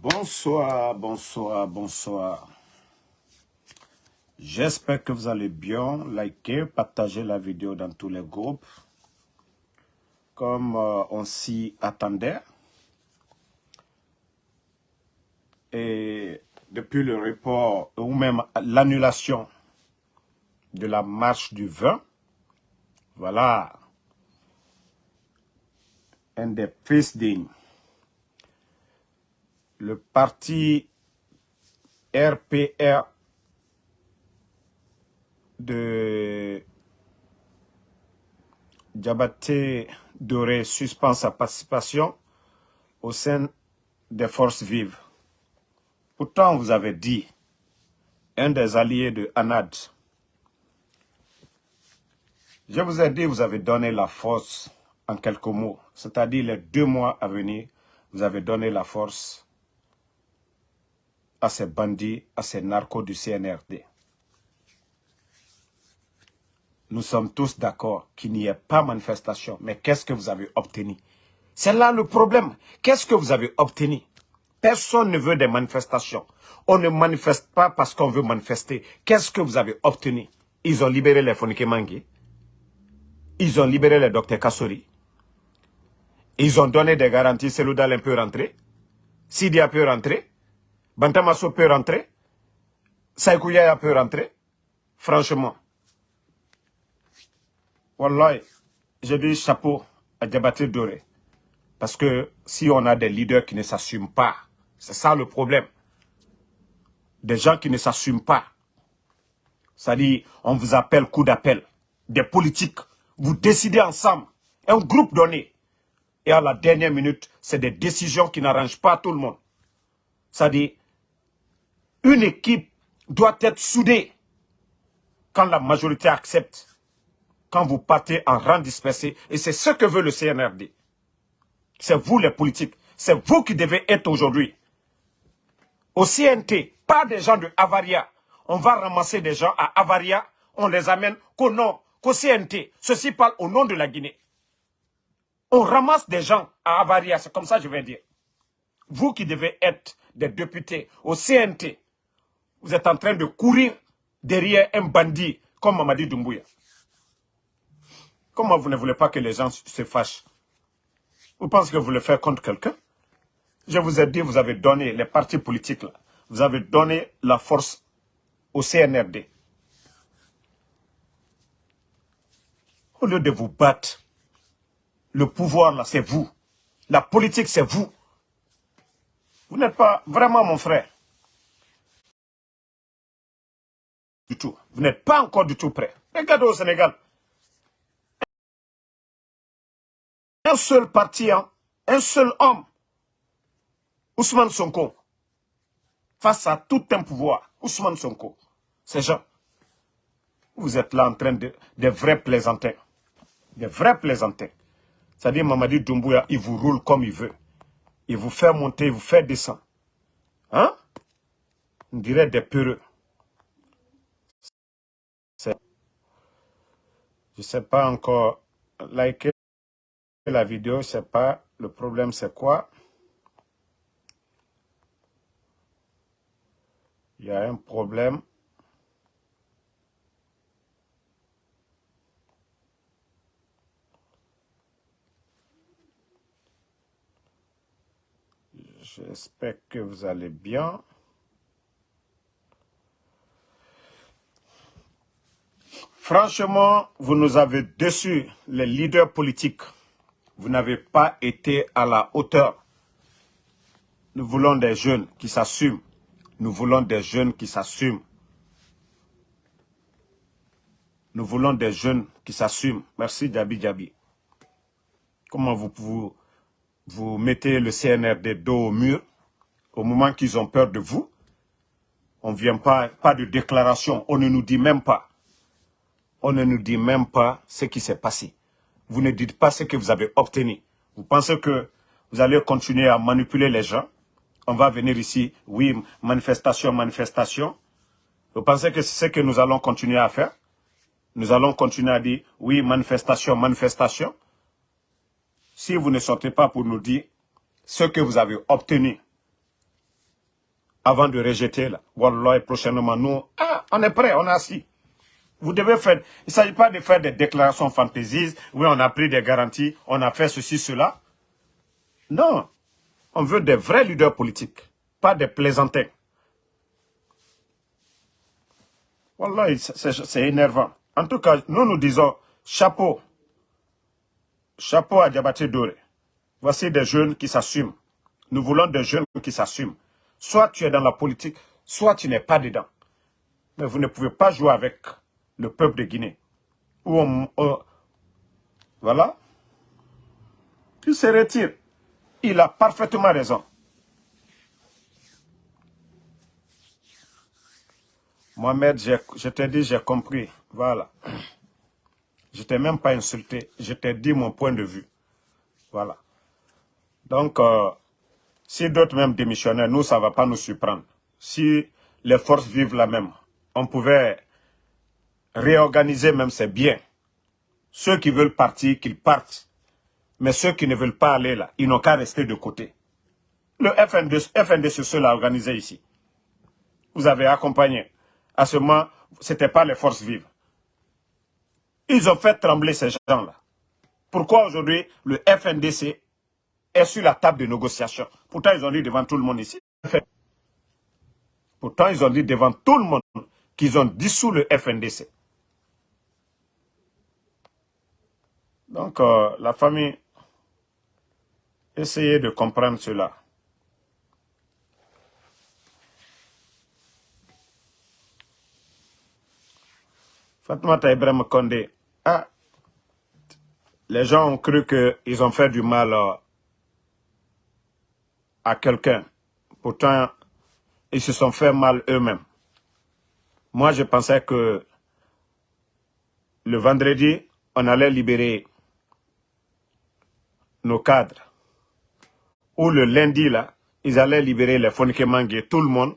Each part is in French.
Bonsoir, bonsoir, bonsoir. J'espère que vous allez bien. Likez, partagez la vidéo dans tous les groupes. Comme euh, on s'y attendait. Et depuis le report, ou même l'annulation de la marche du vin, voilà un des fils dignes le parti RPR de Diabaté Doré suspend sa participation au sein des forces vives. Pourtant, vous avez dit, un des alliés de Anad, je vous ai dit, vous avez donné la force en quelques mots, c'est-à-dire les deux mois à venir, vous avez donné la force à ces bandits, à ces narcos du CNRD. Nous sommes tous d'accord qu'il n'y ait pas manifestation. Mais qu'est-ce que vous avez obtenu? C'est là le problème. Qu'est-ce que vous avez obtenu? Personne ne veut des manifestations. On ne manifeste pas parce qu'on veut manifester. Qu'est-ce que vous avez obtenu? Ils ont libéré les Fonike Mangi. Ils ont libéré les docteurs Kassori. Ils ont donné des garanties. Seloudal peut rentrer. Sidia peut rentrer. Bantamaso peut rentrer. Saïkouyaya peut rentrer. Franchement. Wallah, j'ai dit chapeau à Diabaté Doré. Parce que si on a des leaders qui ne s'assument pas, c'est ça le problème. Des gens qui ne s'assument pas. C'est-à-dire, on vous appelle coup d'appel. Des politiques, vous décidez ensemble, un groupe donné. Et à la dernière minute, c'est des décisions qui n'arrangent pas tout le monde. C'est-à-dire, une équipe doit être soudée quand la majorité accepte, quand vous partez en rang dispersé. Et c'est ce que veut le CNRD. C'est vous les politiques. C'est vous qui devez être aujourd'hui. Au CNT, pas des gens de Avaria. On va ramasser des gens à Avaria, on les amène qu'au nom, qu'au CNT. Ceci parle au nom de la Guinée. On ramasse des gens à Avaria, c'est comme ça que je vais dire. Vous qui devez être des députés au CNT, vous êtes en train de courir derrière un bandit comme Mamadi Doumbouya. Comment vous ne voulez pas que les gens se fâchent? Vous pensez que vous le faites contre quelqu'un? Je vous ai dit, vous avez donné, les partis politiques, là, vous avez donné la force au CNRD. Au lieu de vous battre, le pouvoir, là, c'est vous. La politique, c'est vous. Vous n'êtes pas vraiment mon frère. Du tout. Vous n'êtes pas encore du tout prêt. Regardez au Sénégal. Un seul parti, hein, un seul homme, Ousmane Sonko, face à tout un pouvoir, Ousmane Sonko, ces gens, vous êtes là en train de, des vrais plaisantins, des vrais plaisantins. C'est-à-dire Mamadi Doumbouya, il vous roule comme il veut. Il vous fait monter, il vous fait descendre. Hein? On dirait des peureux. Je sais pas encore. Liker la vidéo, je sais pas. Le problème, c'est quoi? Il y a un problème. J'espère que vous allez bien. Franchement, vous nous avez déçus, les leaders politiques. Vous n'avez pas été à la hauteur. Nous voulons des jeunes qui s'assument. Nous voulons des jeunes qui s'assument. Nous voulons des jeunes qui s'assument. Merci Djabi Djabi. Comment vous, vous, vous mettez le CNRD dos au mur? Au moment qu'ils ont peur de vous On ne vient pas, pas de déclaration, on ne nous dit même pas on ne nous dit même pas ce qui s'est passé. Vous ne dites pas ce que vous avez obtenu. Vous pensez que vous allez continuer à manipuler les gens? On va venir ici, oui, manifestation, manifestation. Vous pensez que c'est ce que nous allons continuer à faire? Nous allons continuer à dire, oui, manifestation, manifestation. Si vous ne sortez pas pour nous dire ce que vous avez obtenu avant de rejeter là. Wallah, prochainement, nous, ah, on est prêt, on est assis. Vous devez faire, il ne s'agit pas de faire des déclarations fantaisies, oui, on a pris des garanties, on a fait ceci, cela. Non, on veut des vrais leaders politiques, pas des plaisantins. Wallah, c'est énervant. En tout cas, nous nous disons, chapeau, chapeau à Diabaté Doré. Voici des jeunes qui s'assument. Nous voulons des jeunes qui s'assument. Soit tu es dans la politique, soit tu n'es pas dedans. Mais vous ne pouvez pas jouer avec le peuple de Guinée. voilà. Il se retire. Il a parfaitement raison. Mohamed, je t'ai dit, j'ai compris. Voilà. Je t'ai même pas insulté. Je t'ai dit mon point de vue. Voilà. Donc, euh, si d'autres même démissionnaient, nous, ça ne va pas nous surprendre. Si les forces vivent la même, on pouvait réorganiser même ses biens. Ceux qui veulent partir, qu'ils partent. Mais ceux qui ne veulent pas aller là, ils n'ont qu'à rester de côté. Le FND, FND c'est l'a organisé ici. Vous avez accompagné. À ce moment, ce n'était pas les forces vives. Ils ont fait trembler ces gens-là. Pourquoi aujourd'hui le FNDC est sur la table de négociation? Pourtant, ils ont dit devant tout le monde ici. Pourtant, ils ont dit devant tout le monde qu'ils ont dissous le FNDC. Donc, euh, la famille, essayez de comprendre cela. Fatma Ibrahim Kondé, ah, les gens ont cru qu'ils ont fait du mal euh, à quelqu'un. Pourtant, ils se sont fait mal eux-mêmes. Moi, je pensais que le vendredi, on allait libérer nos cadres. Ou le lundi, là, ils allaient libérer les Fonikemangue, tout le monde.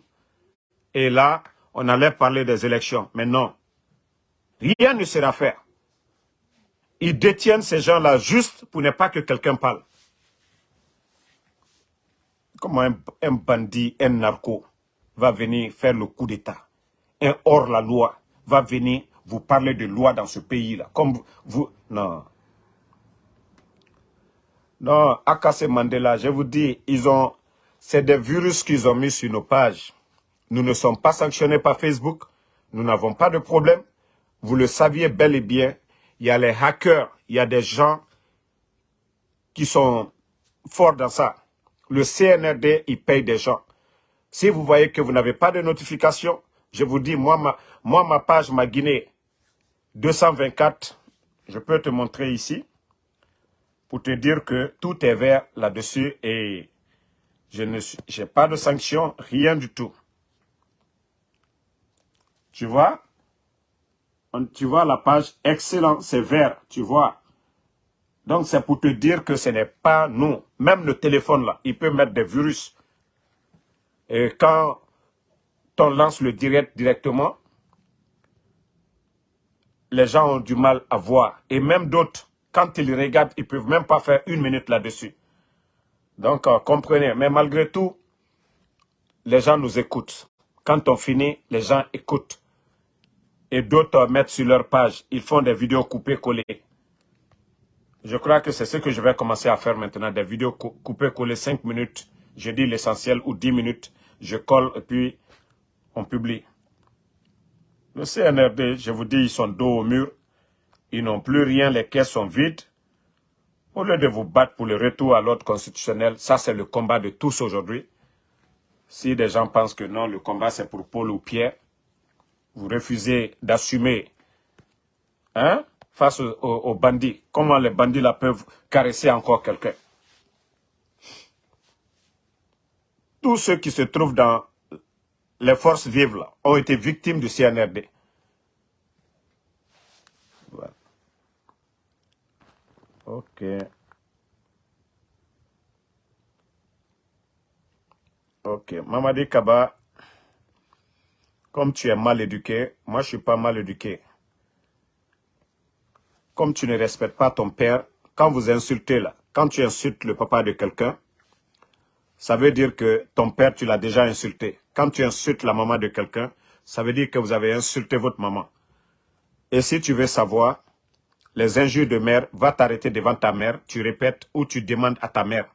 Et là, on allait parler des élections. Mais non, rien ne sera fait. Ils détiennent ces gens-là juste pour ne pas que quelqu'un parle. Comment un, bandit, un narco va venir faire le coup d'État? Un hors-la-loi va venir vous parler de loi dans ce pays-là. Comme vous, Non. Non, Akase Mandela, je vous dis, ils ont... C'est des virus qu'ils ont mis sur nos pages. Nous ne sommes pas sanctionnés par Facebook. Nous n'avons pas de problème. Vous le saviez bel et bien. Il y a les hackers, il y a des gens qui sont forts dans ça le CNRD, il paye des gens. Si vous voyez que vous n'avez pas de notification, je vous dis, moi, ma, moi, ma page, ma Guinée, 224, je peux te montrer ici, pour te dire que tout est vert là-dessus et je n'ai pas de sanctions, rien du tout. Tu vois? Tu vois la page, excellent, c'est vert, tu vois donc c'est pour te dire que ce n'est pas nous. Même le téléphone là, il peut mettre des virus. Et quand on lance le direct directement, les gens ont du mal à voir. Et même d'autres, quand ils regardent, ils ne peuvent même pas faire une minute là-dessus. Donc, euh, comprenez. Mais malgré tout, les gens nous écoutent. Quand on finit, les gens écoutent. Et d'autres mettent sur leur page. Ils font des vidéos coupées-collées. Je crois que c'est ce que je vais commencer à faire maintenant, des vidéos coupées, collées 5 minutes. Je dis l'essentiel ou 10 minutes. Je colle et puis on publie. Le CNRD, je vous dis, ils sont dos au mur. Ils n'ont plus rien, les caisses sont vides. Au lieu de vous battre pour le retour à l'ordre constitutionnel, ça c'est le combat de tous aujourd'hui. Si des gens pensent que non, le combat c'est pour Paul ou Pierre, vous refusez d'assumer hein, face aux, bandits. Comment les bandits peuvent caresser encore quelqu'un? Tous ceux qui se trouvent dans les forces vives ont été victimes du CNRD. Ok. Ok. Mamadi Kaba, comme tu es mal éduqué, moi je suis pas mal éduqué comme tu ne respectes pas ton père, quand vous insultez là, quand tu insultes le papa de quelqu'un, ça veut dire que ton père, tu l'as déjà insulté. Quand tu insultes la maman de quelqu'un, ça veut dire que vous avez insulté votre maman. Et si tu veux savoir, les injures de mère, va t'arrêter devant ta mère, tu répètes ou tu demandes à ta mère.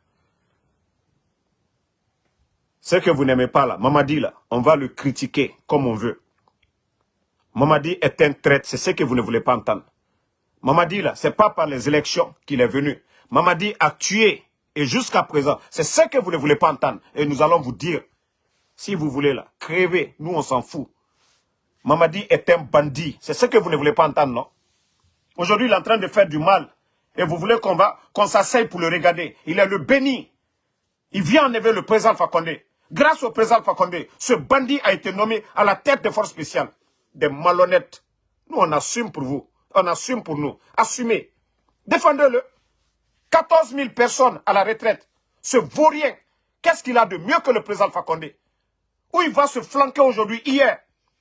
Ce que vous n'aimez pas là, Mamadi là, on va le critiquer comme on veut. Mamadi est un traître, c'est ce que vous ne voulez pas entendre. Mamadi là, c'est pas par les élections qu'il est venu. Mamadi a tué et jusqu'à présent, c'est ce que vous ne voulez pas entendre. Et nous allons vous dire, si vous voulez là, crevez, nous on s'en fout. Mamadi est un bandit. C'est ce que vous ne voulez pas entendre, non? Aujourd'hui, il est en train de faire du mal. Et vous voulez qu'on va, qu'on s'asseye pour le regarder. Il est le béni. Il vient enlever le président Fakonde. Grâce au président Fakonde, ce bandit a été nommé à la tête des forces spéciales. Des malhonnêtes. Nous, on assume pour vous. On assume pour nous. Assumez. Défendez-le. 14 000 personnes à la retraite. Ce vaurien, qu'est-ce qu'il a de mieux que le président Fakonde Où il va se flanquer aujourd'hui, hier?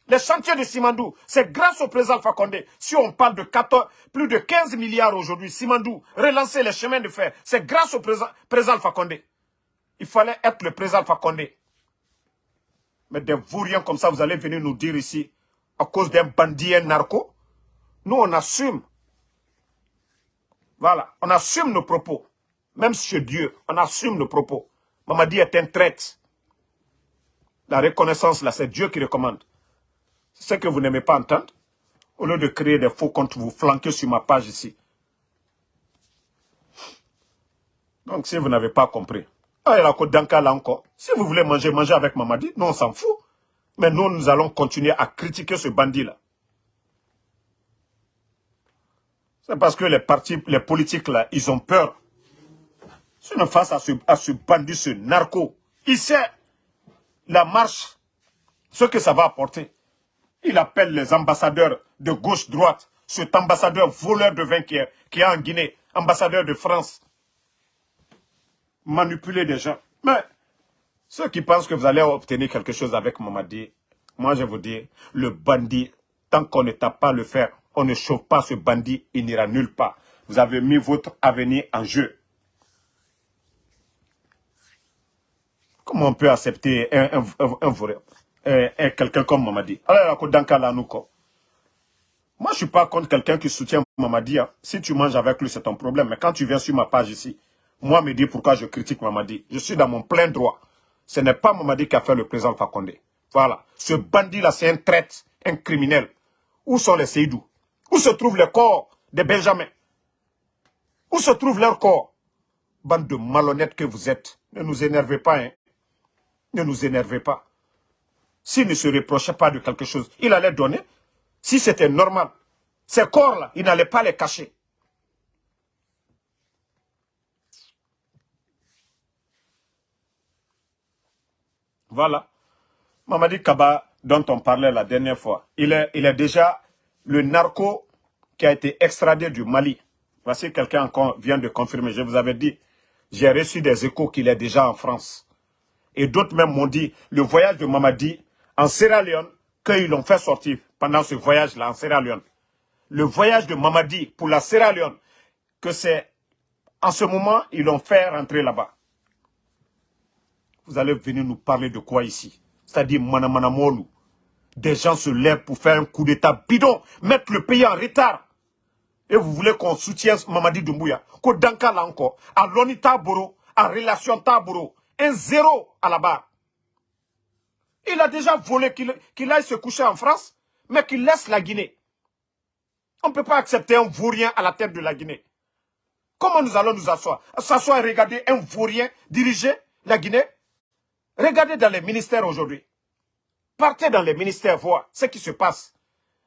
Les chantiers de Simandou, c'est grâce au président Fakonde. Si on parle de 14, plus de 15 milliards aujourd'hui, Simandou, relancer les chemins de fer, c'est grâce au président, président Fakonde. Il fallait être le président Fakonde. Mais des vauriens comme ça, vous allez venir nous dire ici, à cause d'un bandit, un narco. Nous, on assume. Voilà, on assume nos propos. Même chez Dieu, on assume nos propos. Mamadi est un traître. La reconnaissance, là, c'est Dieu qui recommande. Ce que vous n'aimez pas entendre. Au lieu de créer des faux comptes, vous flanquez sur ma page ici. Donc, si vous n'avez pas compris, ah, la Danka là encore. Si vous voulez manger, mangez avec Mamadi. Nous, on s'en fout. Mais nous, nous allons continuer à critiquer ce bandit-là. C'est parce que les partis, les politiques là, ils ont peur. Sinon, face à ce, à ce bandit, ce narco, il sait la marche, ce que ça va apporter. Il appelle les ambassadeurs de gauche-droite, cet ambassadeur voleur de vin qui est, en Guinée, ambassadeur de France, manipuler des gens. Mais ceux qui pensent que vous allez obtenir quelque chose avec Mamadi, moi je vous dis, le bandit, tant qu'on ne tape pas le fer, on ne chauffe pas ce bandit, il n'ira nulle part. Vous avez mis votre avenir en jeu. Comment on peut accepter un, un, quelqu'un comme Mamadi Alors, moi, je suis pas contre quelqu'un qui soutient Mamadi. Hein. Si tu manges avec lui, c'est ton problème. Mais quand tu viens sur ma page ici, moi, me dis pourquoi je critique Mamadi. Je suis dans mon plein droit. Ce n'est pas Mamadi qui a fait le président Fakonde. Voilà. Ce bandit-là, c'est un traître, un criminel. Où sont les Seydou? Où se trouve le corps de Benjamin? Où se trouve leur corps? Bande de malhonnêtes que vous êtes. Ne nous énervez pas, hein. Ne nous énervez pas. S'il ne se reprochait pas de quelque chose, il allait donner. Si c'était normal, ces corps-là, il n'allait pas les cacher. Voilà. Mamadi Kaba, dont on parlait la dernière fois, il est, il est déjà le narco qui a été extradé du Mali. Voici quelqu'un encore vient de confirmer. Je vous avais dit, j'ai reçu des échos qu'il est déjà en France. Et d'autres même m'ont dit, le voyage de Mamadi en Sierra Leone, qu'ils l'ont fait sortir pendant ce voyage-là en Sierra Leone. Le voyage de Mamadi pour la Sierra Leone, que c'est en ce moment, ils l'ont fait rentrer là-bas. Vous allez venir nous parler de quoi ici? C'est-à-dire Manamanamolu des gens se lèvent pour faire un coup d'état bidon, mettre le pays en retard. Et vous voulez qu'on soutienne Mamadi Doumbouya? Qu'au Danka là encore, à Loni Taboro, à Relation Taboro, un zéro à la barre. Il a déjà volé qu'il aille se coucher en France, mais qu'il laisse la Guinée. On ne peut pas accepter un vaurien à la tête de la Guinée. Comment nous allons nous asseoir? S'asseoir et regarder un vaurien diriger la Guinée? Regardez dans les ministères aujourd'hui. Partez dans les ministères voir ce qui se passe.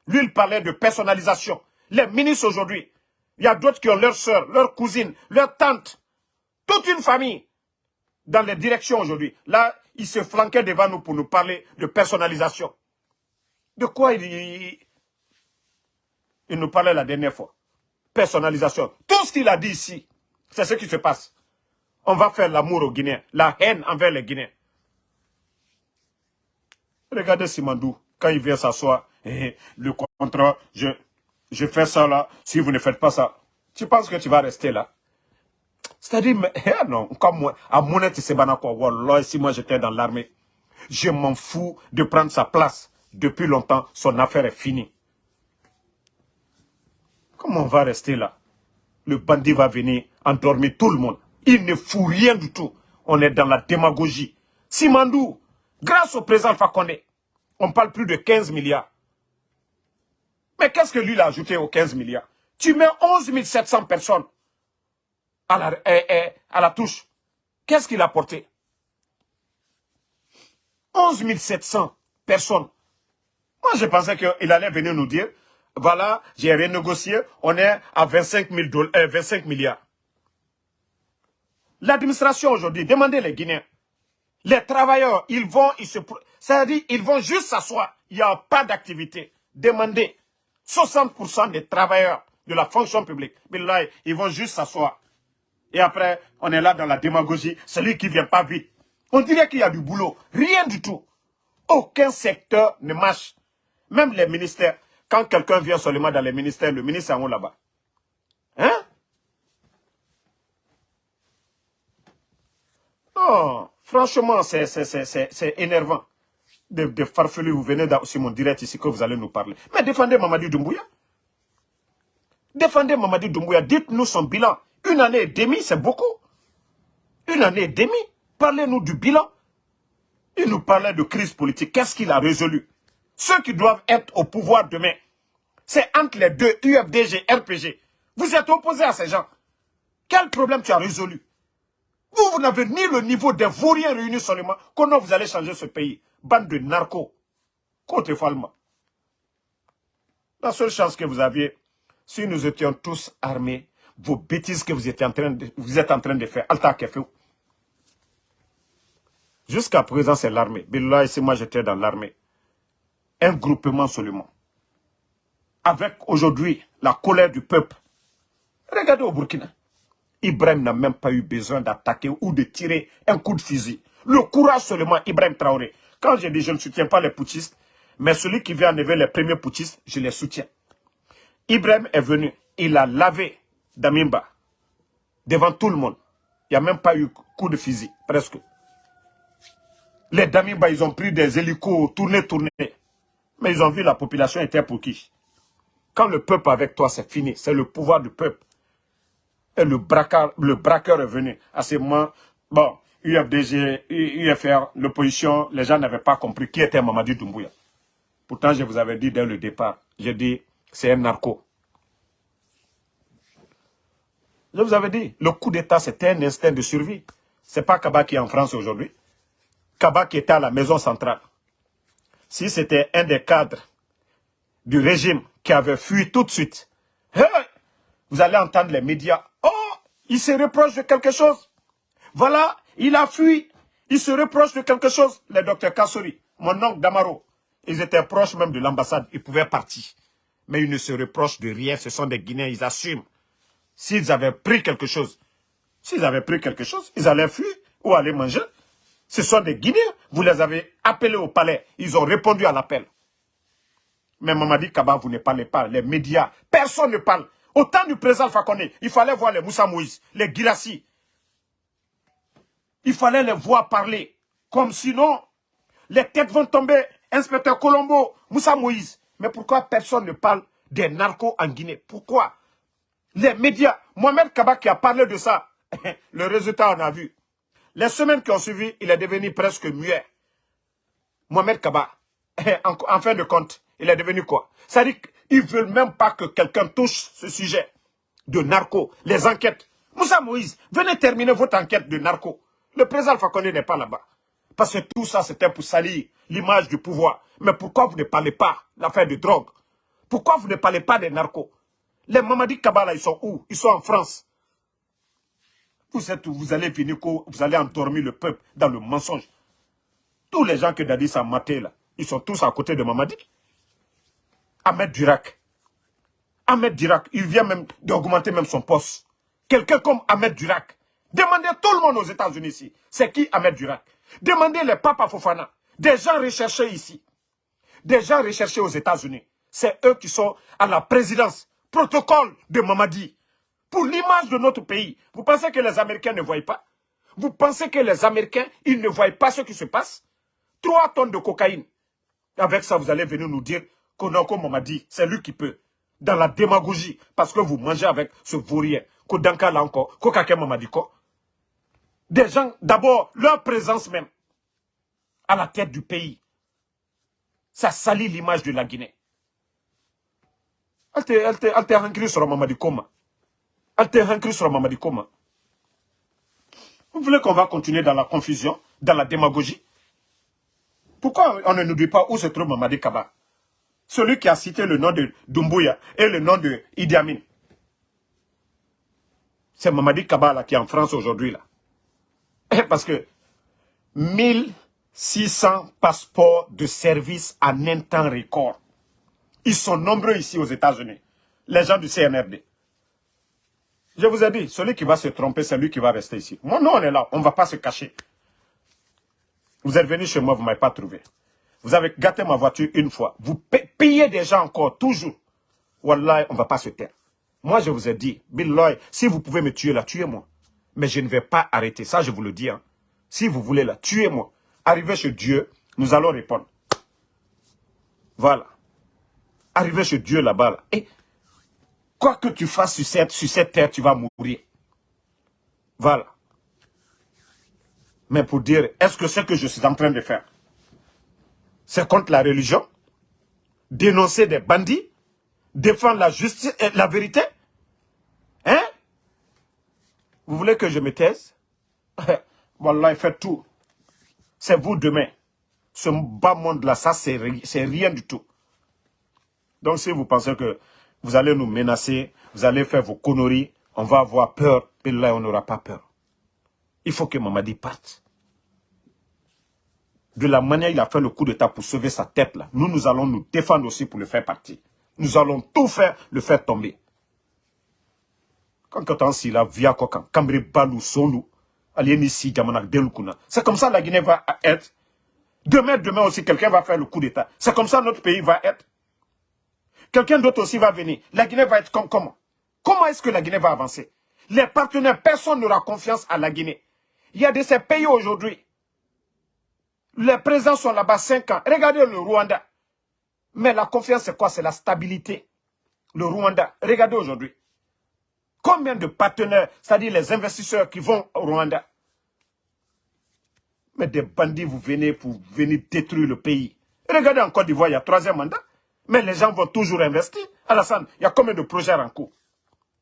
Lui, il parlait de personnalisation. Les ministres aujourd'hui, il y a d'autres qui ont leurs soeurs, leurs cousines, leurs tantes, toute une famille dans les directions aujourd'hui. Là, il se flanquait devant nous pour nous parler de personnalisation. De quoi il, il nous parlait la dernière fois? Personnalisation. Tout ce qu'il a dit ici, c'est ce qui se passe. On va faire l'amour aux Guinéens, la haine envers les Guinéens. Regardez Simandou, quand il vient s'asseoir, eh, le contrat, je, je fais ça là, si vous ne faites pas ça, tu penses que tu vas rester là? C'est-à-dire, eh non, comme moi, à Monette Sebanako, Wallah, si moi j'étais dans l'armée, je m'en fous de prendre sa place. Depuis longtemps, son affaire est finie. Comment on va rester là? Le bandit va venir endormir tout le monde. Il ne fout rien du tout. On est dans la démagogie. Simandou, grâce au président Fakonde, on parle plus de 15 milliards. Mais qu'est-ce que lui a ajouté aux 15 milliards? Tu mets 11 700 personnes à la, eh, eh, à la touche. Qu'est-ce qu'il a apporté 11 700 personnes. Moi, je pensais qu'il allait venir nous dire, voilà, j'ai renégocié, on est à 25, 000 25 milliards. L'administration aujourd'hui, demandez les Guinéens. Les travailleurs, ils vont, ils se... C'est-à-dire, ils vont juste s'asseoir. Il n'y a pas d'activité. Demandez. 60% des travailleurs de la fonction publique, ils vont juste s'asseoir. Et après, on est là dans la démagogie. Celui qui vient pas vite. On dirait qu'il y a du boulot. Rien du tout. Aucun secteur ne marche. Même les ministères. Quand quelqu'un vient seulement dans les ministères, le ministre est en haut là-bas. Hein? Non, franchement, c'est énervant. De, de vous venez sur mon direct ici que vous allez nous parler. Mais défendez Mamadi Doumbouya. Défendez Mamadi Doumbouya. Dites-nous son bilan. Une année et demie, c'est beaucoup. Une année et demie. Parlez-nous du bilan. Il nous parlait de crise politique. Qu'est-ce qu'il a résolu? Ceux qui doivent être au pouvoir demain, c'est entre les deux, UFDG, RPG. Vous êtes opposés à ces gens. Quel problème tu as résolu? Vous, vous n'avez ni le niveau des vauriens réunis seulement. Comment vous allez changer ce pays Bande de narcos. Côté Falma. La seule chance que vous aviez, si nous étions tous armés, vos bêtises que vous, étiez en train de, vous êtes en train de faire, Alta Jusqu'à présent, c'est l'armée. Billah, ici, moi, j'étais dans l'armée. Un groupement seulement. Avec aujourd'hui la colère du peuple. Regardez au Burkina. Ibrahim n'a même pas eu besoin d'attaquer ou de tirer un coup de fusil. Le courage seulement, Ibrahim Traoré. Quand je dis je ne soutiens pas les putschistes, mais celui qui vient enlever les premiers putschistes, je les soutiens. Ibrahim est venu, il a lavé Damimba devant tout le monde. Il n'y a même pas eu coup de fusil, presque. Les Damimba, ils ont pris des hélicos, tournés, tournés. Mais ils ont vu la population était pour qui? Quand le peuple avec toi, c'est fini. C'est le pouvoir du peuple. Et le braqueur, le braqueur est venu. À ce moment, bon, UFDG, UFR, l'opposition, les gens n'avaient pas compris qui était Mamadi Doumbouya. Pourtant, je vous avais dit dès le départ, j'ai dit, c'est un narco. Je vous avais dit, le coup d'État, c'était un instinct de survie. C'est pas Kaba qui est en France aujourd'hui. Kaba qui était à la maison centrale. Si c'était un des cadres du régime qui avait fui tout de suite, vous allez entendre les médias. Oh, il se reproche de quelque chose. Voilà, il a fui. Il se reproche de quelque chose. Le docteur Kassori, mon oncle Damaro, ils étaient proches même de l'ambassade. Ils pouvaient partir. Mais ils ne se reprochent de rien. Ce sont des Guinéens, ils assument. S'ils avaient pris quelque chose, s'ils avaient pris quelque chose, ils allaient fuir ou aller manger. Ce sont des Guinéens. Vous les avez appelés au palais. Ils ont répondu à l'appel. Mais Mamadi Kaba, vous ne parlez pas. Les médias, personne ne parle. Au temps du président Fakone, il fallait voir les Moussa Moïse, les Girassi. Il fallait les voir parler. Comme sinon, les têtes vont tomber. Inspecteur Colombo, Moussa Moïse. Mais pourquoi personne ne parle des narcos en Guinée? Pourquoi? Les médias, Mohamed Kaba qui a parlé de ça, le résultat on a vu. Les semaines qui ont suivi, il est devenu presque muet. Mohamed Kaba, en, fin de compte, il est devenu quoi? C'est-à-dire qu'ils ne veulent même pas que quelqu'un touche ce sujet de narco, les enquêtes. Moussa Moïse, venez terminer votre enquête de narco. Le président Fakonde n'est pas là-bas. Parce que tout ça, c'était pour salir l'image du pouvoir. Mais pourquoi vous ne parlez pas l'affaire de drogue? Pourquoi vous ne parlez pas des narcos? Les Mamadi Kabala, ils sont où? Ils sont en France. Vous êtes Vous allez finir, vous allez endormir le peuple dans le mensonge. Tous les gens que Dadis a maté là, ils sont tous à côté de Mamadi. Ahmed Durac. Ahmed Durac, il vient même d'augmenter même son poste. Quelqu'un comme Ahmed Durac. Demandez tout le monde aux États-Unis ici. C'est qui Ahmed Durac Demandez les papas Fofana. Des gens recherchés ici. Des gens recherchés aux États-Unis. C'est eux qui sont à la présidence. Protocole de Mamadi. pour l'image de notre pays. Vous pensez que les Américains ne voient pas? Vous pensez que les Américains, ils ne voient pas ce qui se passe? Trois tonnes de cocaïne. Avec ça, vous allez venir nous dire qu'Onako dit, c'est lui qui peut. Dans la démagogie, parce que vous mangez avec ce vaurien. Kodanka là encore, Kokake Mamadiko. Des gens, d'abord, leur présence même, à la tête du pays, ça salit l'image de la Guinée. Elle te hankri sur Mamadi. Elle te hankri sur Mamadi. Vous voulez qu'on va continuer dans la confusion, dans la démagogie? Pourquoi on ne nous dit pas où se trouve Mamadi Kaba Celui qui a cité le nom de Dumbuya et le nom de Idi Amin. C'est Mamadi Kaba qui est en France aujourd'hui. là. Parce que 1600 passeports de service en un temps record. Ils sont nombreux ici aux États-Unis. Les gens du CNRD. Je vous ai dit, celui qui va se tromper, c'est lui qui va rester ici. Moi, nous, on est là. On ne va pas se cacher. Vous êtes venu chez moi, vous ne m'avez pas trouvé. Vous avez gâté ma voiture une fois. Vous payez des gens encore, toujours. Wallah, on ne va pas se taire. Moi, je vous ai dit, Bill si vous pouvez me tuer là, tuez-moi. Mais je ne vais pas arrêter. Ça, je vous le dis. Hein. Si vous voulez là, tuez-moi. Arrivez chez Dieu, nous allons répondre. Voilà. Arrivez chez Dieu là-bas. Et quoi que tu fasses sur cette, sur cette terre, tu vas mourir. Voilà. Mais pour dire, est-ce que ce que je suis en train de faire, c'est contre la religion? Dénoncer des bandits? Défendre la justice et la vérité? Hein? Vous voulez que je me taise? Voilà, faites tout. C'est vous demain. Ce bas monde-là, ça, c'est rien du tout. Donc, si vous pensez que vous allez nous menacer, vous allez faire vos conneries, on va avoir peur, et là, on n'aura pas peur. Il faut que Mamadi parte. De la manière il a fait le coup d'état pour sauver sa tête, nous, nous allons nous défendre aussi pour le faire partir. Nous allons tout faire, le faire tomber. Quand on si la via kokan, kambre balou sonu, c'est comme ça la Guinée va être. Demain, demain aussi, quelqu'un va faire le coup d'État. C'est comme ça notre pays va être. Quelqu'un d'autre aussi va venir. La Guinée va être comme comment? Comment est-ce que la Guinée va avancer? Les partenaires, personne n'aura confiance à la Guinée. Il y a de ces pays aujourd'hui. Les présidents sont là-bas 5 ans. Regardez le Rwanda. Mais la confiance, c'est quoi? C'est la stabilité. Le Rwanda. Regardez aujourd'hui. Combien de partenaires, c'est-à-dire les investisseurs qui vont au Rwanda? Mais des bandits, vous venez pour venir détruire le pays. Regardez en Côte d'Ivoire, il y a troisième mandat. Mais les gens vont toujours investir. Alassane, il y a combien de projets en cours?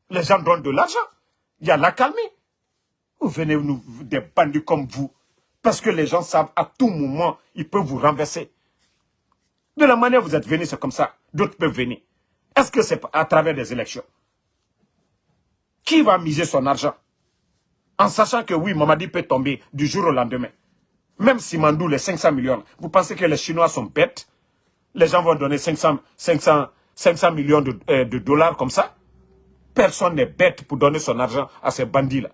Les gens donnent de l'argent. Il y a la calmie. Vous venez nous, des bandits comme vous. Parce que les gens savent à tout moment, ils peuvent vous renverser. De la manière dont vous êtes venus, c'est comme ça. D'autres peuvent venir. Est-ce que c'est à travers des élections? Qui va miser son argent? En sachant que oui, Mamadi peut tomber du jour au lendemain. Même si Mandou, les 500 millions, vous pensez que les Chinois sont bêtes? Les gens vont donner 500, 500, 500 millions euh, de, dollars comme ça Personne n'est bête pour donner son argent à ces bandits-là.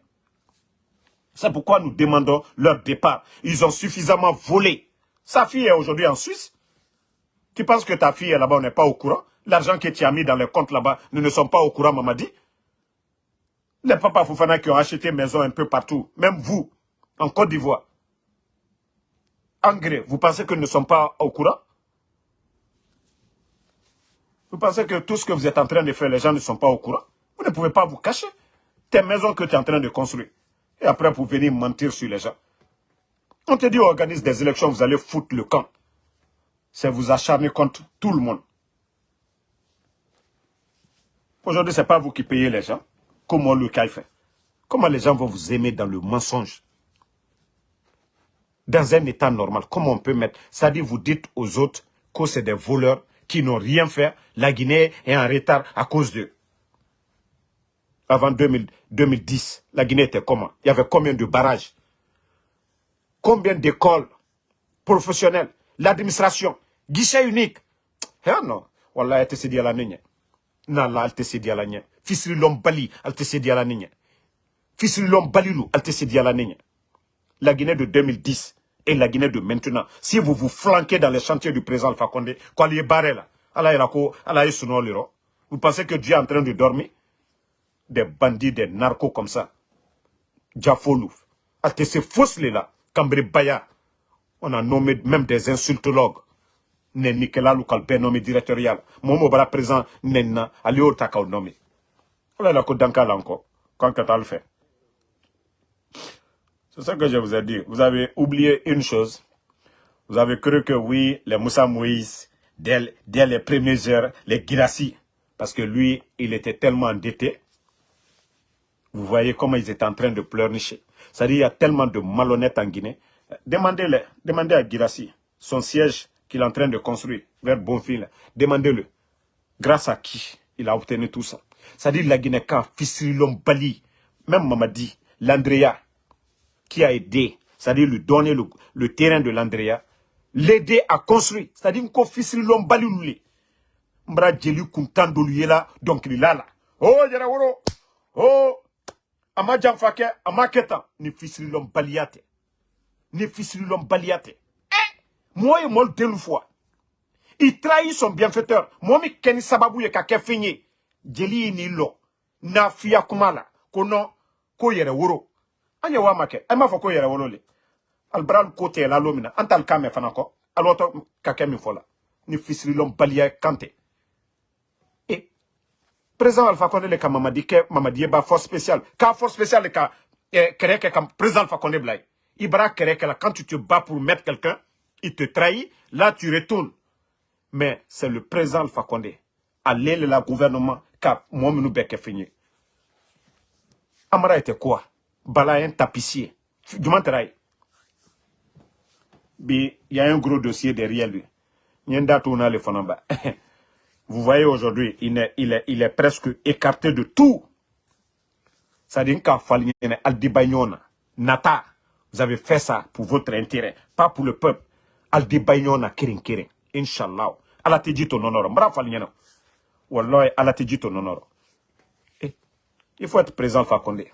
C'est pourquoi nous demandons leur départ. Ils ont suffisamment volé. Sa fille est aujourd'hui en Suisse. Tu penses que ta fille est là-bas, on n'est pas au courant? L'argent que tu as mis dans les comptes là-bas, nous ne sommes pas au courant, Mamadi. Les papas Foufana qui ont acheté maison un peu partout, même vous, en Côte d'Ivoire, en vous pensez que nous ne sommes pas au courant? Vous pensez que tout ce que vous êtes en train de faire, les gens ne sont pas au courant? Vous ne pouvez pas vous cacher. Tes maisons que tu es en train de construire. Et après, vous venez mentir sur les gens. On te dit, organise des élections, vous allez foutre le camp. C'est vous acharner contre tout le monde. Aujourd'hui, ce n'est pas vous qui payez les gens. Comment le cas fait? Comment les gens vont vous aimer dans le mensonge? Dans un état normal, comment on peut mettre... C'est-à-dire, vous dites aux autres que c'est des voleurs qui n'ont rien fait. La Guinée est en retard à cause d'eux. Avant 2010, la Guinée était comment? Il y avait combien de barrages? Combien d'écoles professionnelles? L'administration? Guichet unique? Eh non. Wallah, elle te la nigne. Non, elle te la nigne fisiri lom bali al te sedi ala niña fisiri lom balilu al te ala niña la Guinée de 2010 et la Guinée de maintenant si vous vous flanquez dans les chantiers du président Alpha Condé quoi est barré là? Vous pensez que Dieu est en train de dormir? Des bandits, des narcos comme ça. Diafolouf. que ces fausses là, Cambri Baya. On a nommé même des insultologues. Ne Nikela Lukalpe nommé directorial. Momo Bala présent, Nenna, Alio Takao nommé. On a côte d'Ankal encore. Quand tu as le fait. C'est ça que je vous ai dit. Vous avez oublié une chose. Vous avez cru que oui, les Moussa Moïse, dès, les premières heures, les Girassi, parce que lui, il était tellement endetté. Vous voyez comment ils étaient en train de pleurnicher. C'est-à-dire, il y a tellement de malhonnêtes en Guinée. Demandez-le, demandez à Girassi, son siège qu'il est en train de construire vers Bonfil. Demandez-le. Grâce à qui il a obtenu tout ça? C'est-à-dire, la Guinée, quand Fisirilom Bali, même Mamadi, l'Andrea, qui a aidé, c'est-à-dire lui donner le, terrain de l'Andrea, l'aider à construire. C'est-à-dire qu'on fils l'homme bali Mbra djeli kuntan dolu là, donc il là. Oh, yara woro. Oh, ama jamfake, ama keta. Ni fils l'homme baliate. Ni fils l'homme baliate. Eh, moi et moi le fois. Il trahit son bienfaiteur. Moi, mi keni sababu ye kake fini. Djeli ni lo. Na fiya kumala. Kono, ko yere woro. Foko yere woro le président alpha le mamadi ba force spéciale. Ka force spéciale ka comme président alpha créer que là quand tu te bats pour mettre quelqu'un il te trahit là tu retournes. Mais c'est le président alpha condé. Aller le gouvernement ka mominu beke fini. Amara était quoi? Bala un tapissier du manteraille il y a un gros dossier derrière lui. Vous voyez aujourd'hui, il est, il, est, il est presque écarté de tout. C'est-à-dire Nata, vous avez fait ça pour votre intérêt, pas pour le peuple. Aldibagnona kirin kirin. Inch'Allah. Allah te dit ton honneur. Bravo, Falignana. Wallah, Allah te dit ton honneur. Il faut être présent, Fakonde.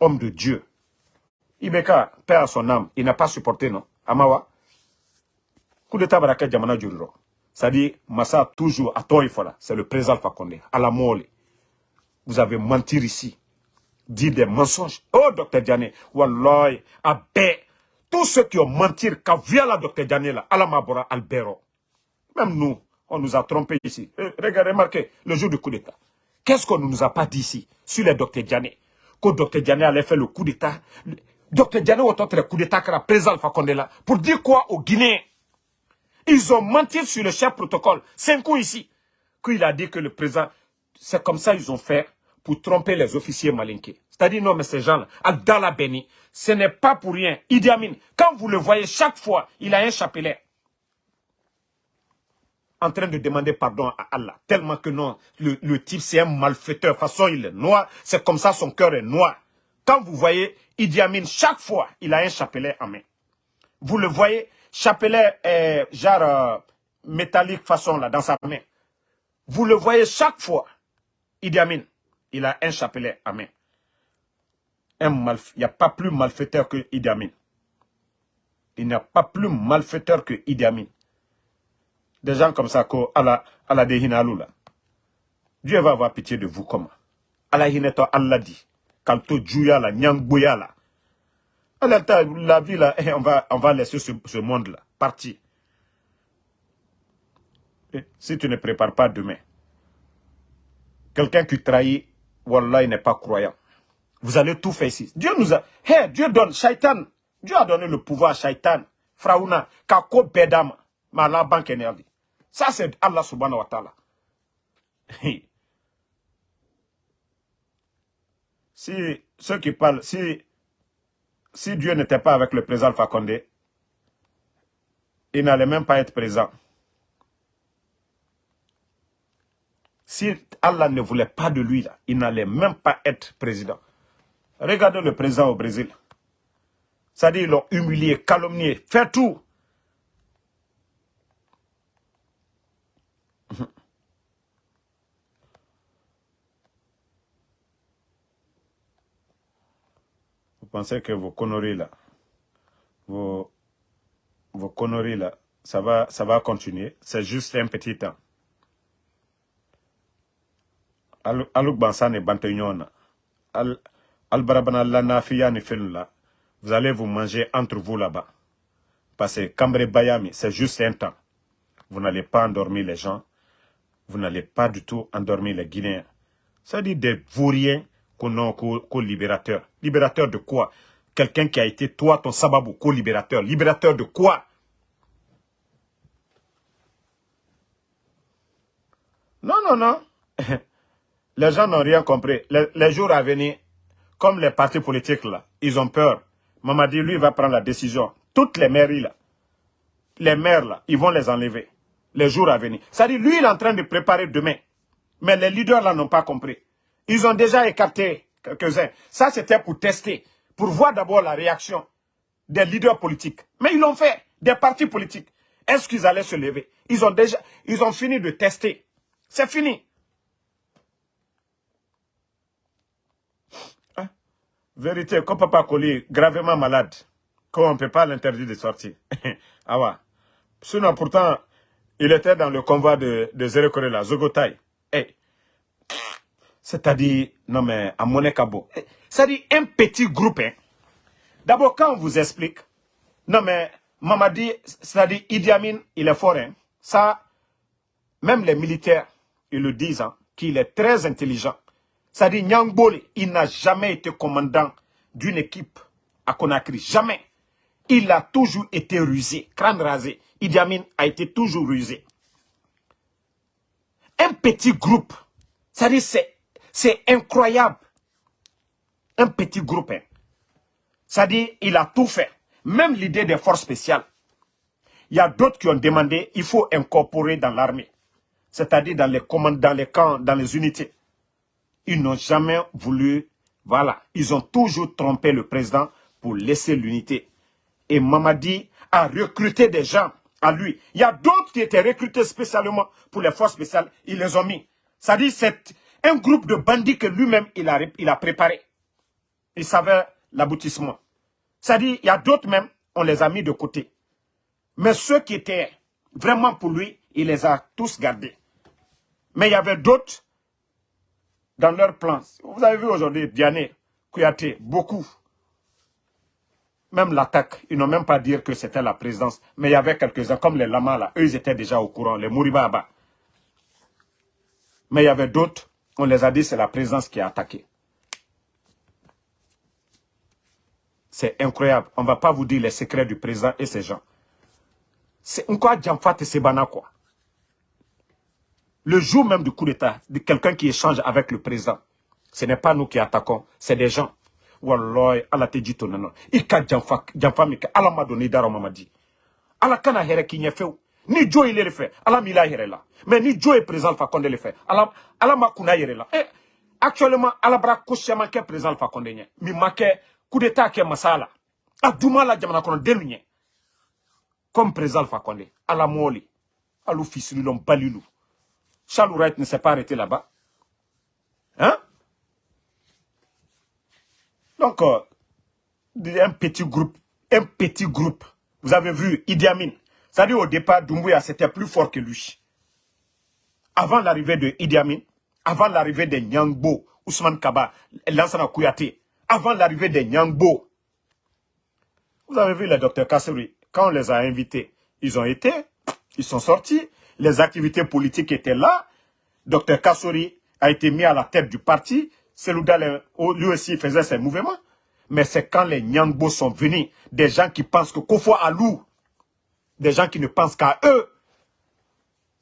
Homme de Dieu. Ibeka, père à son âme, il n'a pas supporté, non? Amawa coup d'état baraka jamana juriro c'est-à-dire massa toujours à toi c'est le président Fakonde à la mole vous avez menti ici dit des mensonges. Oh docteur Diané wallahi abe tous ceux qui ont menti vient la docteur Diané là ala mabora albero. Même nous on nous a trompé ici. Eh, regardez remarquez le jour du coup d'état. Qu'est-ce qu'on ne nous a pas dit ici sur le docteur Diané? Que docteur Diané allait faire le coup d'état docteur Diané autant le coup d'état que la président Fakonde là pour dire quoi aux Guinéens? Ils ont menti sur le chef protocole. Cinq coups ici. Qu'il a dit que le président, c'est comme ça ils ont fait pour tromper les officiers malinqués. C'est-à-dire, non, mais ces gens-là, Abdallah Beni, ce n'est pas pour rien. Idi Amin, quand vous le voyez, chaque fois, il a un chapelet en train de demander pardon à Allah. Tellement que non, le, type c'est un malfaiteur. De toute façon, il est noir. C'est comme ça, son cœur est noir. Quand vous voyez Idi Amin, chaque fois, il a un chapelet en main. Vous le voyez, chapelet genre euh, métallique façon là dans sa main. Vous le voyez chaque fois. Idi Amin, il a un chapelet à main. Un il n'y a pas plus malfaiteur que Idi Amin. Il n'y a pas plus malfaiteur que Idi Amin. Des gens comme ça, Allah, Allah là. Dieu va avoir pitié de vous comment? Allah hineto Allah dit. Quand tu joues là, nyangboya là. La vie, là, eh, on va, on va laisser ce, monde-là partir. si tu ne prépares pas demain, quelqu'un qui trahit, Wallah, il n'est pas croyant. Vous allez tout faire ici. Dieu nous a... Hey, Dieu donne, Shaitan. Dieu a donné le pouvoir à Shaitan. Fraouna, Kako Bedam, la Banque Énergie. Ça, c'est Allah subhanahu wa ta'ala. si ceux qui parlent, si Dieu n'était pas avec le président Fakonde, il n'allait même pas être présent. Si Allah ne voulait pas de lui, il n'allait même pas être président. Regardez le président au Brésil. C'est-à-dire, ils l'ont humilié, calomnié, fait tout. Pensez que vos conneries là, vos, vos conneries là, ça va, ça va continuer? C'est juste un petit temps. Aluk Bansan et Bantayona. Al-Barabana Lanafiya là, vous allez vous manger entre vous là-bas. Parce que Cambre Bayami, c'est juste un temps. Vous n'allez pas endormir les gens. Vous n'allez pas du tout endormir les Guinéens. Ça dit des vauriens qu'on a co-libérateur. Libérateur de quoi? Quelqu'un qui a été, toi, ton sababou, co-libérateur. Libérateur de quoi? Non, non, non. les gens n'ont rien compris. Les, jours à venir, comme les partis politiques, là, ils ont peur. Mamadi, lui, va prendre la décision. Toutes les mairies, là, les maires, là, ils vont les enlever. Les jours à venir. C'est-à-dire, lui, il est en train de préparer demain. Mais les leaders, là, n'ont pas compris. Ils ont déjà écarté quelques-uns. Ça, c'était pour tester, pour voir d'abord la réaction des leaders politiques. Mais ils l'ont fait, des partis politiques. Est-ce qu'ils allaient se lever? Ils ont déjà, ils ont fini de tester. C'est fini. Hein? Vérité, comme Papa Koli gravement malade, qu'on ne peut pas l'interdire de sortir. ah ouais. Sinon, pourtant, il était dans le convoi de, Zéro Korela, Zogotai. Hey. C'est-à-dire, non mais, à Monekabo. C'est-à-dire, un petit groupe. Hein. D'abord, quand on vous explique, non mais, Mamadi, c'est-à-dire, Idi Amin, il est fort. Hein. Ça, même les militaires, ils le disent, hein, qu'il est très intelligent. C'est-à-dire, Nyangbolé, il n'a jamais été commandant d'une équipe à Conakry. Jamais. Il a toujours été rusé, crâne rasé. Idi Amin a été toujours rusé. Un petit groupe, c'est-à-dire, c'est incroyable. Un petit groupe. Hein. C'est-à-dire, il a tout fait. Même l'idée des forces spéciales. Il y a d'autres qui ont demandé, il faut incorporer dans l'armée c'est-à-dire dans les commandes, dans les camps, dans les unités. Ils n'ont jamais voulu, voilà, ils ont toujours trompé le président pour laisser l'unité. Et Mamadi a recruté des gens à lui. Il y a d'autres qui étaient recrutés spécialement pour les forces spéciales, ils les ont mis. C'est-à-dire c'est un groupe de bandits que lui-même il a, préparé. Il savait l'aboutissement. C'est-à-dire, il y a d'autres même, on les a mis de côté. Mais ceux qui étaient vraiment pour lui, il les a tous gardés. Mais il y avait d'autres dans leur plan. Vous avez vu aujourd'hui Diane, Kouyaté, beaucoup. Même l'attaque, ils n'ont même pas dit que c'était la présidence. Mais il y avait quelques-uns, comme les lamas là, eux ils étaient déjà au courant, les Mouribaba. Mais il y avait d'autres, on les a dit c'est la présidence qui a attaqué. C'est incroyable. On ne va pas vous dire les secrets du président et ses gens. C'est quoi Djamfat et Sebana quoi le jour même du coup d'État, de quelqu'un qui échange avec le président, ce n'est pas nous qui attaquons, c'est des gens. Wallah, Allah te dit ton nom. Ika Allah m'a donné d'ara mamadi. Allah kana. Ni Joe il est le fait, Allah m'a here là. Mais ni Joe est présent, fa konde le fait. Allah, Allah m'a là. Eh, actuellement, Allah bra kushema ke présent, fa konde nye. Mi make coup d'État ke masala. A duma la jamana denu nye. Comme présent, fa konde. Allah moli. Alou fils l'homme balilou. Charles ne s'est pas arrêté là-bas. Hein? Donc, euh, un petit groupe, un petit groupe. Vous avez vu Idi Amin. C'est-à-dire au départ, Doumbouya, c'était plus fort que lui. Avant l'arrivée de Idi Amin, avant l'arrivée de Nyangbo, Ousmane Kaba, Lansana Kouyaté, avant l'arrivée de Nyangbo, vous avez vu le docteur Kassouri, quand on les a invités, ils ont été, ils sont sortis, les activités politiques étaient là. Docteur Kassori a été mis à la tête du parti. Selouda, lui aussi, faisait ses mouvements. Mais c'est quand les Nyangbo sont venus, des gens qui pensent que Kofo Alou, des gens qui ne pensent qu'à eux.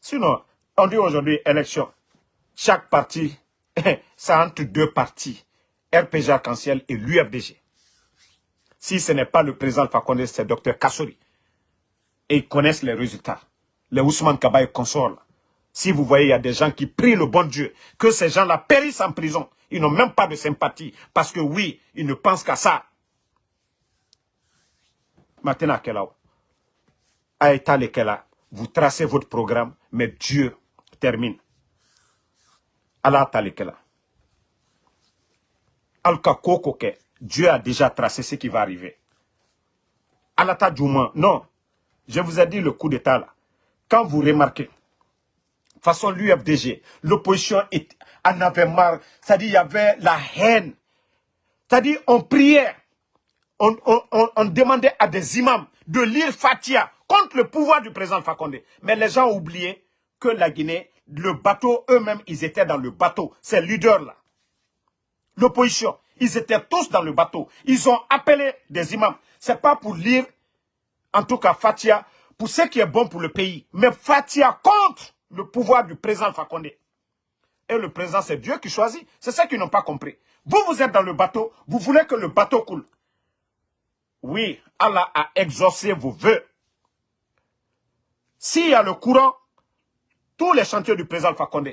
Sinon, on dit aujourd'hui élection. Chaque parti, c'est entre deux partis, RPG Arc-en-Ciel et l'UFDG. Si ce n'est pas le président Fakonde, c'est Docteur Kassori. Et ils connaissent les résultats les Ousmane Kaba et consorts. Si vous voyez, il y a des gens qui prient le bon Dieu, que ces gens-là périssent en prison. Ils n'ont même pas de sympathie, parce que oui, ils ne pensent qu'à ça. Maintenant, Kela, vous tracez votre programme, mais Dieu termine. Allah Talekela. Alka Kokoke, Dieu a déjà tracé ce qui va arriver. Alata Djouma, non. Je vous ai dit le coup d'état là quand vous remarquez, façon l'UFDG, l'opposition en avait marre, c'est-à-dire il y avait la haine, C'est-à-dire, on priait, on, demandait à des imams de lire Fatia contre le pouvoir du président Fakonde. Mais les gens ont oublié que la Guinée, le bateau, eux-mêmes, ils étaient dans le bateau. Ces leaders-là, l'opposition, ils étaient tous dans le bateau. Ils ont appelé des imams. C'est pas pour lire, en tout cas Fatia, pour ce qui est bon pour le pays. Mais Fatia contre le pouvoir du président Fakonde. Et le président, c'est Dieu qui choisit. C'est ça qu'ils n'ont pas compris. Vous, vous êtes dans le bateau, vous voulez que le bateau coule. Oui, Allah a exaucé vos voeux. S'il y a le courant, tous les chantiers du président Fakonde,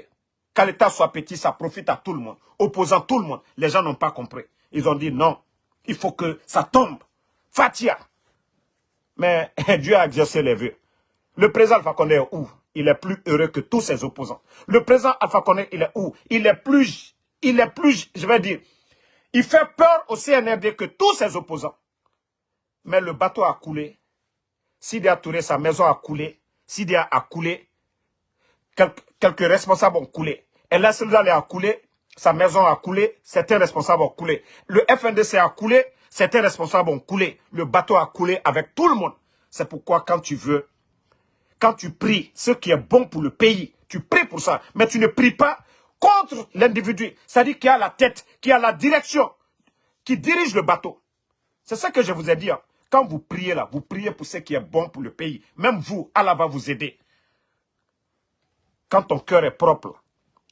qu'à l'État soit petit, ça profite à tout le monde, opposant tout le monde. Les gens n'ont pas compris. Ils ont dit non, il faut que ça tombe. Fatia. Mais Dieu a exaucé les vœux. Le président Alpha Condé est où? Il est plus heureux que tous ses opposants. Le président Alpha Condé, il est où? Il est plus, il est plus, je vais dire, il fait peur au CNRD que tous ses opposants. Mais le bateau a coulé. Sidia Touré, sa maison a coulé. Sidia a coulé. Quelques, responsables ont coulé. El Soudal a coulé. Sa maison a coulé. Certains responsables ont coulé. Le FNDC a coulé. Certains responsables ont coulé. Le bateau a coulé avec tout le monde. C'est pourquoi quand tu veux, quand tu pries ce qui est bon pour le pays, tu pries pour ça. Mais tu ne pries pas contre l'individu. C'est-à-dire qui a la tête, qui a la direction, qui dirige le bateau. C'est ça que je vous ai dit. Hein. Quand vous priez là, vous priez pour ce qui est bon pour le pays. Même vous, Allah va vous aider. Quand ton cœur est propre.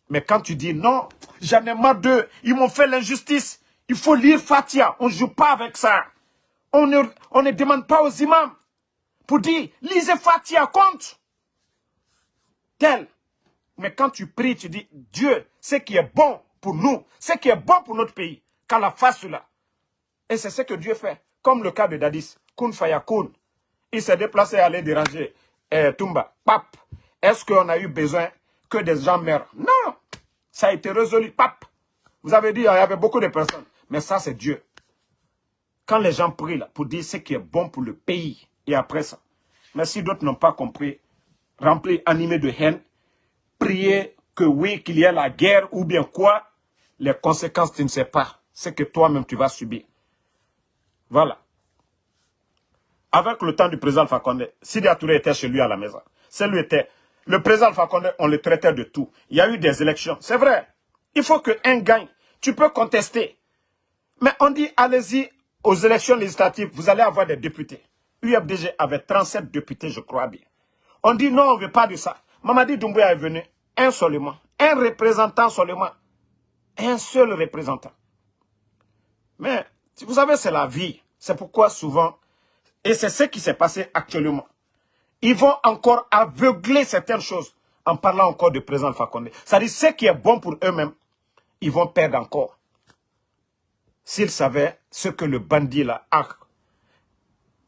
Mais quand tu dis non, j'en ai marre d'eux, ils m'ont fait l'injustice. Il faut lire Fatia. On ne joue pas avec ça. On ne, on ne demande pas aux imams pour dire, lisez Fatia, compte. Tel. Mais quand tu pries, tu dis, Dieu, ce qui est bon pour nous, ce qui est bon pour notre pays, qu'à la fasse cela. Et c'est ce que Dieu fait. Comme le cas de Dadis, Kun Fayakun. Il s'est déplacé à aller déranger eh. Pape, est-ce qu'on a eu besoin que des gens meurent? Non, ça a été résolu. Pape, vous avez dit, il y avait beaucoup de personnes. Mais ça, c'est Dieu. Quand les gens prient là, pour dire ce qui est bon pour le pays, et après ça. Mais si d'autres n'ont pas compris, remplis, animés de haine, prier que oui, qu'il y ait la guerre ou bien quoi, les conséquences, tu ne sais pas. C'est que toi-même, tu vas subir. Voilà. Avec le temps du président Fakonde, Sidi Touré était chez lui à la maison. C'est lui était. Le président Fakonde, on le traitait de tout. Il y a eu des élections. C'est vrai. Il faut qu'un gagne. Tu peux contester. Mais on dit, allez-y aux élections législatives, vous allez avoir des députés. UFDG avait 37 députés, je crois bien. On dit non, on ne veut pas de ça. Mamadi Doumbouya est venu, un seulement, un représentant seulement, un seul représentant. Mais, vous savez, c'est la vie. C'est pourquoi souvent, et c'est ce qui s'est passé actuellement, ils vont encore aveugler certaines choses en parlant encore du président Fakonde. C'est-à-dire, ce qui est bon pour eux-mêmes, ils vont perdre encore s'ils savaient ce que le bandit là a,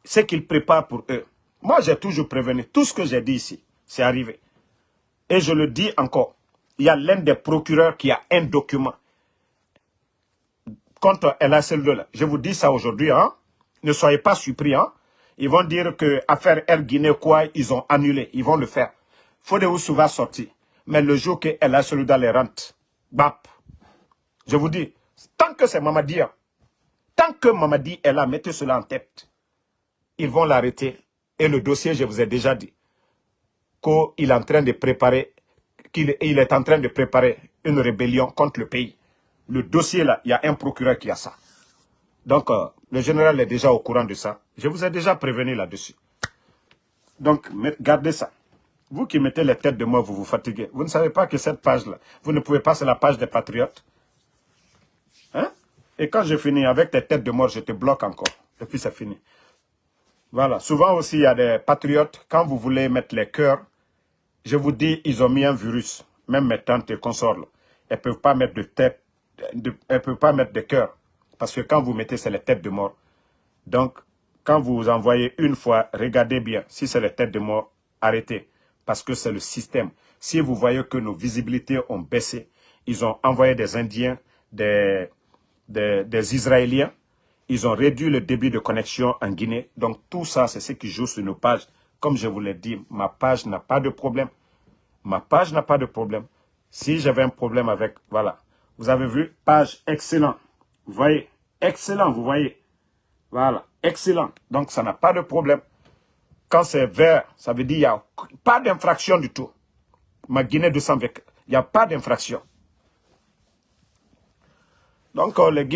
ce qu'il prépare pour eux. Moi, j'ai toujours prévenu. Tout ce que j'ai dit ici, c'est arrivé. Et je le dis encore. Il y a l'un des procureurs qui a un document contre LSL2. Là. Je vous dis ça aujourd'hui. Hein? Ne soyez pas surpris. Hein? Ils vont dire que affaire Air Guinée, quoi, ils ont annulé. Ils vont le faire. Fodéoussou va sortir. Mais le jour que LSL2 les rentre, bap. Je vous dis, Tant que c'est Mamadi, hein. tant que Mamadi est là, mettez cela en tête. Ils vont l'arrêter. Et le dossier, je vous ai déjà dit, qu'il est en train de préparer, qu'il est en train de préparer une rébellion contre le pays. Le dossier là, il y a un procureur qui a ça. Donc, euh, le général est déjà au courant de ça. Je vous ai déjà prévenu là-dessus. Donc, gardez ça. Vous qui mettez les têtes de moi, vous vous fatiguez. Vous ne savez pas que cette page-là, vous ne pouvez pas, c'est la page des patriotes. Et quand je finis avec tes têtes de mort, je te bloque encore. Et puis c'est fini. Voilà. Souvent aussi, il y a des patriotes, quand vous voulez mettre les cœurs, je vous dis, ils ont mis un virus. Même mes tantes et consorts, elles ne peuvent pas mettre de tête, elles ne peuvent pas mettre de cœur. Parce que quand vous mettez, c'est les têtes de mort. Donc, quand vous envoyez une fois, regardez bien. Si c'est les têtes de mort, arrêtez. Parce que c'est le système. Si vous voyez que nos visibilités ont baissé, ils ont envoyé des Indiens, des, des, Israéliens. Ils ont réduit le débit de connexion en Guinée. Donc tout ça, c'est ce qui joue sur nos pages. Comme je vous l'ai dit, ma page n'a pas de problème. Ma page n'a pas de problème. Si j'avais un problème avec, voilà. Vous avez vu, page excellent. Vous voyez, Excellent, vous voyez. Voilà, excellent. Donc, ça n'a pas de problème. Quand c'est vert, ça veut dire qu'il n'y a pas d'infraction du tout. Ma Guinée 220, il n'y a pas d'infraction. Donc, euh, les